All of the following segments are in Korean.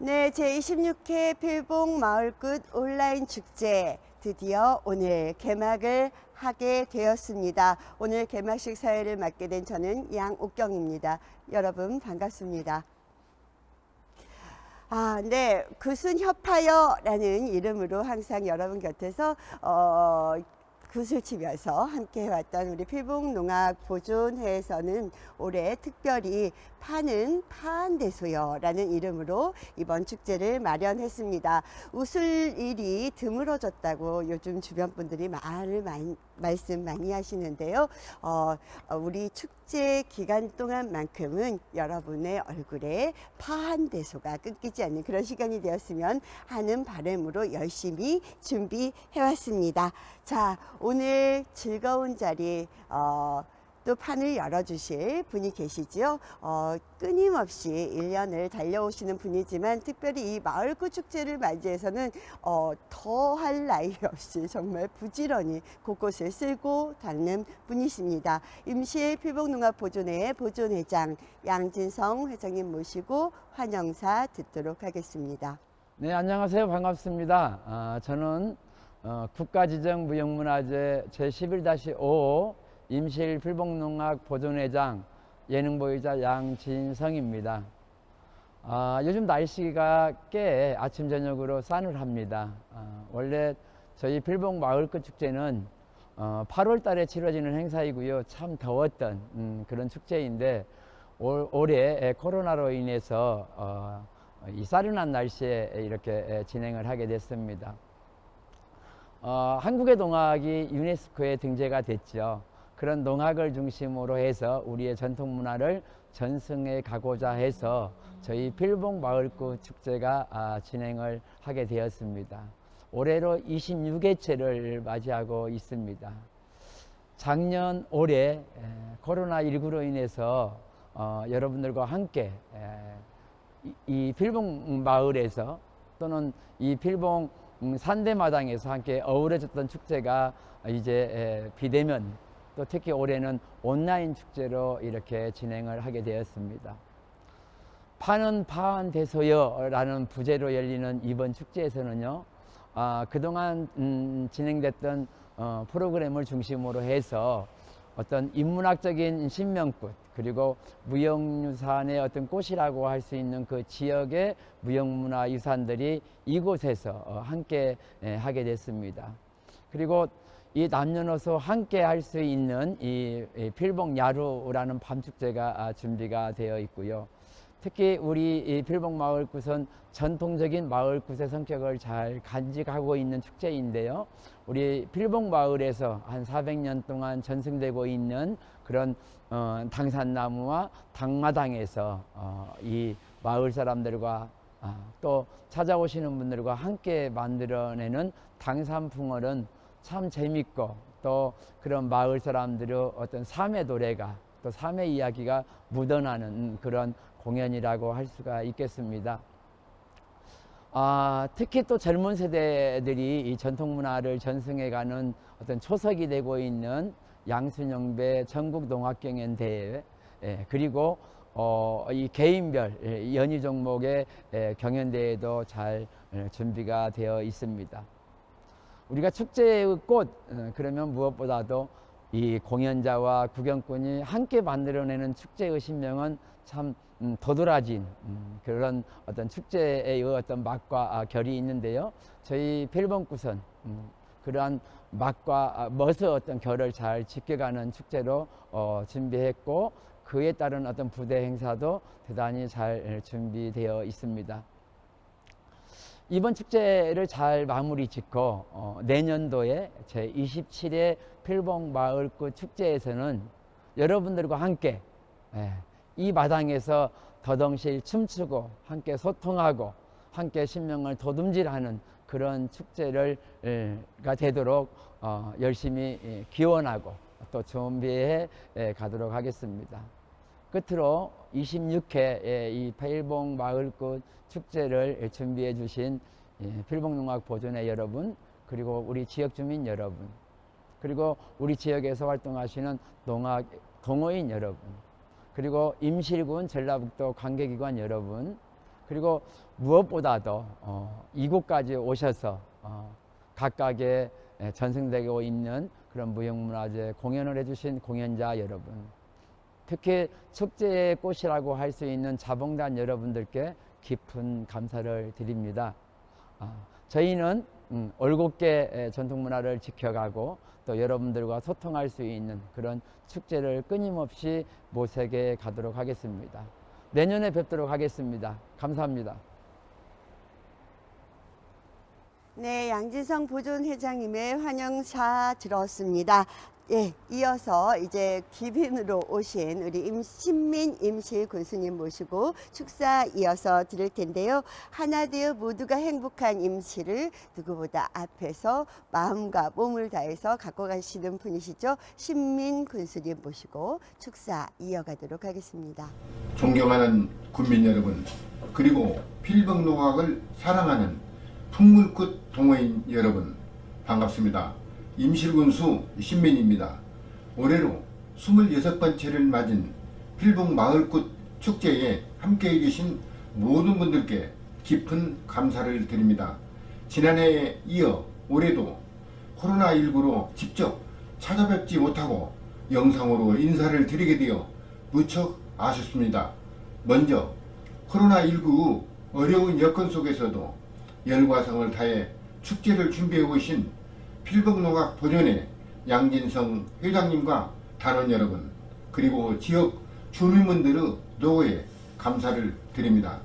네, 제26회 필봉 마을끝 온라인 축제 드디어 오늘 개막을 하게 되었습니다. 오늘 개막식 사회를 맡게 된 저는 양옥경입니다. 여러분 반갑습니다. 아, 네. 구순 협하여라는 이름으로 항상 여러분 곁에서 어, 굿을 치면서 함께 해왔던 우리 필봉농악 보존회에서는 올해 특별히 파는 파한대소여라는 이름으로 이번 축제를 마련했습니다. 웃을 일이 드물어졌다고 요즘 주변 분들이 말을 많이, 말씀 많이 하시는데요. 어, 우리 축제 기간 동안만큼은 여러분의 얼굴에 파한 대소가 끊기지 않는 그런 시간이 되었으면 하는 바람으로 열심히 준비해왔습니다. 자, 오늘 즐거운 자리 어, 또 판을 열어주실 분이 계시죠. 어, 끊임없이 1년을 달려오시는 분이지만 특별히 이 마을구 축제를 맞이해서는 어, 더할 나위 없이 정말 부지런히 곳곳을 쓸고 닦는 분이십니다. 임실 필복농업보존회 보존회장 양진성 회장님 모시고 환영사 듣도록 하겠습니다. 네, 안녕하세요. 반갑습니다. 아, 저는 어, 국가지정무형문화재 제11-5 임실 필봉농악 보존회장 예능보유자 양진성입니다. 아, 요즘 날씨가 꽤 아침 저녁으로 싼을 합니다. 아, 원래 저희 필봉 마을끝 축제는 어, 8월 달에 치러지는 행사이고요. 참 더웠던 음, 그런 축제인데 올, 올해 코로나로 인해서 어, 이 싸른한 날씨에 이렇게 진행을 하게 됐습니다. 어, 한국의 농악이 유네스코에 등재가 됐죠. 그런 농악을 중심으로 해서 우리의 전통 문화를 전승해 가고자 해서 저희 필봉 마을구 축제가 아, 진행을 하게 되었습니다. 올해로 26회째를 맞이하고 있습니다. 작년 올해 코로나19로 인해서 어, 여러분들과 함께 에, 이, 이 필봉 마을에서 또는 이 필봉 음, 산대마당에서 함께 어우러졌던 축제가 이제 비대면 또 특히 올해는 온라인 축제로 이렇게 진행을 하게 되었습니다. 파는 파한 대소여라는 부제로 열리는 이번 축제에서는요. 아, 그동안 음, 진행됐던 어, 프로그램을 중심으로 해서 어떤 인문학적인 신명꽃 그리고 무형유산의 어떤 꽃이라고 할 수 있는 그 지역의 무형문화 유산들이 이곳에서 어, 함께 예, 하게 됐습니다. 그리고 이 남녀노소 함께 할 수 있는 이 필봉 야루라는 밤축제가 아, 준비가 되어 있고요. 특히 우리 필봉 마을굿은 전통적인 마을굿의 성격을 잘 간직하고 있는 축제인데요. 우리 필봉 마을에서 한 400년 동안 전승되고 있는 그런 어, 당산나무와 당마당에서 어, 이 마을 사람들과 아, 또 찾아오시는 분들과 함께 만들어내는 당산풍월은 참 재밌고 또 그런 마을 사람들의 어떤 삶의 노래가 또 삶의 이야기가 묻어나는 그런 공연이라고 할 수가 있겠습니다. 아, 특히 또 젊은 세대들이 이 전통 문화를 전승해가는 어떤 초석이 되고 있는 양순영배 전국 농악경연 대회 예, 그리고 어, 이 개인별 예, 연희 종목의 예, 경연대회도 잘 예, 준비가 되어 있습니다. 우리가 축제의 꽃 어, 그러면 무엇보다도 이 공연자와 구경꾼이 함께 만들어내는 축제의 신명은 참 음, 도드라진 음, 그런 어떤 축제의 어떤 맛과 아, 결이 있는데요. 저희 필봉구선 음, 그러한 맛과 아, 멋의 어떤 결을 잘 지켜가는 축제로 어, 준비했고 그에 따른 어떤 부대 행사도 대단히 잘 준비되어 있습니다. 이번 축제를 잘 마무리 짓고 어, 내년도에 제 27회 필봉 마을구 축제에서는 여러분들과 함께 예, 이 마당에서 더덩실 춤추고 함께 소통하고 함께 신명을 도둠질하는 그런 축제를 가 되도록 어, 열심히 예, 기원하고 또 준비해 예, 가도록 하겠습니다. 끝으로 26회 이 필봉 마을꽃 축제를 준비해 주신 예, 필봉농악 보존회 여러분 그리고 우리 지역 주민 여러분 그리고 우리 지역에서 활동하시는 농악 동호인 여러분 그리고 임실군 전라북도 관계기관 여러분 그리고 무엇보다도 어, 이곳까지 오셔서 어, 각각의 예, 전승되고 있는 그런 무형문화재 공연을 해주신 공연자 여러분, 특히 축제의 꽃이라고 할 수 있는 자봉단 여러분들께 깊은 감사를 드립니다. 아, 저희는 음, 올곧게 에, 전통문화를 지켜가고 또 여러분들과 소통할 수 있는 그런 축제를 끊임없이 모색해 가도록 하겠습니다. 내년에 뵙도록 하겠습니다. 감사합니다. 네, 양진성 보존 회장님의 환영사 들었습니다. 예, 이어서 이제 귀빈으로 오신 우리 임신민 임실 군수님 모시고 축사 이어서 드릴 텐데요. 하나 되어 모두가 행복한 임실을 누구보다 앞에서 마음과 몸을 다해서 갖고 가시는 분이시죠. 신민 군수님 모시고 축사 이어가도록 하겠습니다. 존경하는 국민 여러분 그리고 필병 농학을 사랑하는 풍물꽃 동호인 여러분 반갑습니다. 임실군수 신민입니다. 올해로 26번째를 맞은 필봉 마을꽃 축제에 함께해 주신 모든 분들께 깊은 감사를 드립니다. 지난해에 이어 올해도 코로나19로 직접 찾아뵙지 못하고 영상으로 인사를 드리게 되어 무척 아쉽습니다. 먼저 코로나19 어려운 여건 속에서도 열과성을 다해 축제를 준비해 오신 필봉농악 본연의 양진성 회장님과 단원 여러분 그리고 지역 주민분들의 노고에 감사를 드립니다.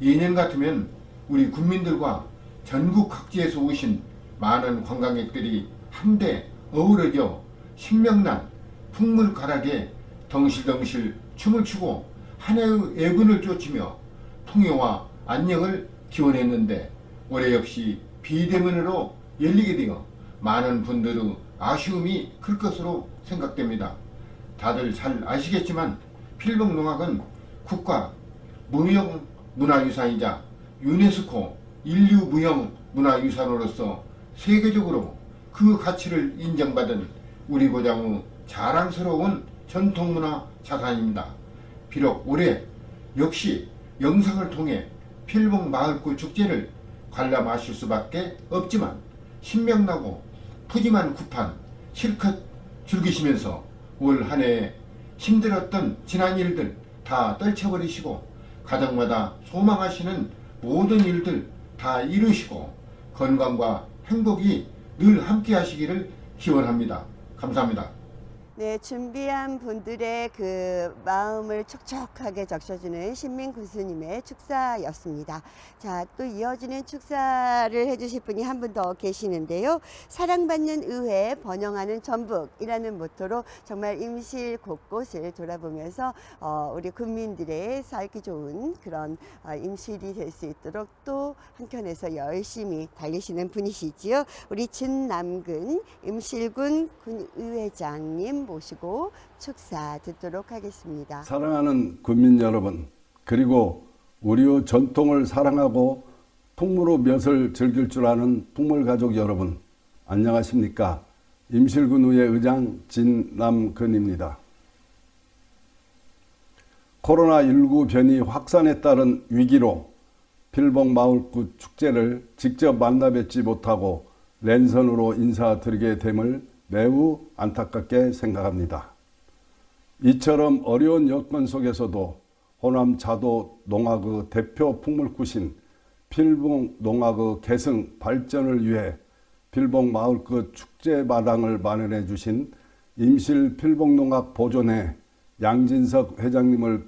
예년 같으면 우리 국민들과 전국 각지에서 오신 많은 관광객들이 한데 어우러져 신명난 풍물가락에 덩실덩실 춤을 추고 한 해의 애군을 쫓으며 풍요와 안녕을 기원했는데 올해 역시 비대면으로 열리게 되어 많은 분들의 아쉬움이 클 것으로 생각됩니다. 다들 잘 아시겠지만 필봉농악은 국가 무형 문화유산이자 유네스코 인류 무형 문화유산으로서 세계적으로 그 가치를 인정받은 우리 고장의 자랑스러운 전통문화 자산입니다. 비록 올해 역시 영상을 통해 필봉 마을꽃 축제를 관람하실 수밖에 없지만 신명나고 푸짐한 구판 실컷 즐기시면서 올 한 해 힘들었던 지난 일들 다 떨쳐버리시고 가정마다 소망하시는 모든 일들 다 이루시고 건강과 행복이 늘 함께 하시기를 기원합니다. 감사합니다. 네, 준비한 분들의 그 마음을 촉촉하게 적셔주는 신민 군수님의 축사였습니다. 자, 또 이어지는 축사를 해주실 분이 한 분 더 계시는데요. 사랑받는 의회, 번영하는 전북이라는 모토로 정말 임실 곳곳을 돌아보면서 어, 우리 국민들의 살기 좋은 그런 어, 임실이 될 수 있도록 또 한켠에서 열심히 달리시는 분이시지요. 우리 진남근 임실군 군의회장님 모시고 축사 듣도록 하겠습니다. 사랑하는 국민 여러분, 그리고 우리의 전통을 사랑하고 풍무로 몇을 즐길 줄 아는 풍물가족 여러분, 안녕하십니까? 임실군의회 의장 진남근입니다. 코로나19 변이 확산에 따른 위기로 필봉 마을굿 축제를 직접 만나 뵙지 못하고 랜선으로 인사드리게 됨을 매우 안타깝게 생각합니다. 이처럼 어려운 여건 속에서도 호남 자도 농악의 대표 풍물굿인 필봉 농악의 계승 발전을 위해 필봉 마을 끝 축제 마당을 마련해 주신 임실 필봉 농악 보존회 양진석 회장님을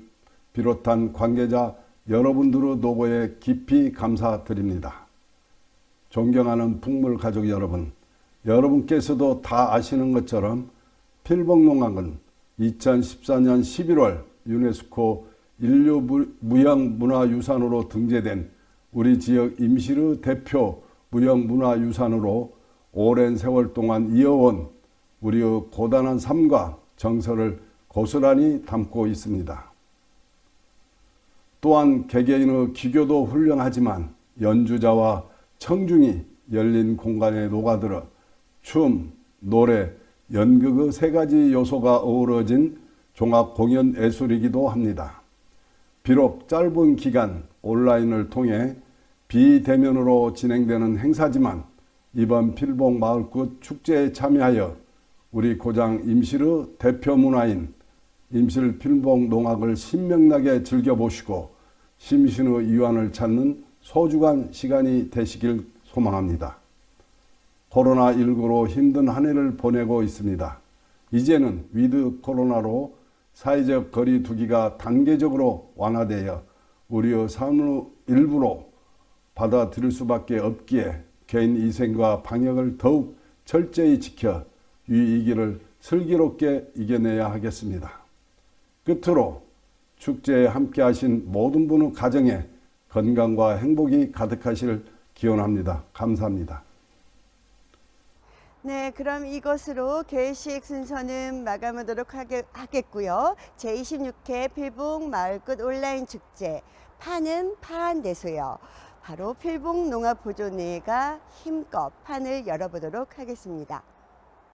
비롯한 관계자 여러분들의 노고에 깊이 감사드립니다. 존경하는 풍물 가족 여러분, 여러분께서도 다 아시는 것처럼 필봉농악은 2014년 11월 유네스코 인류 무형문화유산으로 등재된 우리 지역 임실의 대표 무형문화유산으로 오랜 세월 동안 이어온 우리의 고단한 삶과 정서를 고스란히 담고 있습니다. 또한 개개인의 기교도 훌륭하지만 연주자와 청중이 열린 공간에 녹아들어 춤, 노래, 연극의 세 가지 요소가 어우러진 종합 공연 예술이기도 합니다. 비록 짧은 기간 온라인을 통해 비대면으로 진행되는 행사지만 이번 필봉 마을끝 축제에 참여하여 우리 고장 임실의 대표 문화인 임실 필봉 농악을 신명나게 즐겨보시고 심신의 이완을 찾는 소중한 시간이 되시길 소망합니다. 코로나19로 힘든 한 해를 보내고 있습니다. 이제는 위드 코로나로 사회적 거리 두기가 단계적으로 완화되어 우리의 삶의 일부로 받아들일 수밖에 없기에 개인 위생과 방역을 더욱 철저히 지켜 위기를 슬기롭게 이겨내야 하겠습니다. 끝으로 축제에 함께 하신 모든 분의 가정에 건강과 행복이 가득하실 기원합니다. 감사합니다. 네, 그럼 이것으로 개식 순서는 마감하도록 하게, 하겠고요. 제26회 필봉 마을끝 온라인 축제 파는 파란 대소요. 바로 필봉 농업보존회가 힘껏 판을 열어보도록 하겠습니다.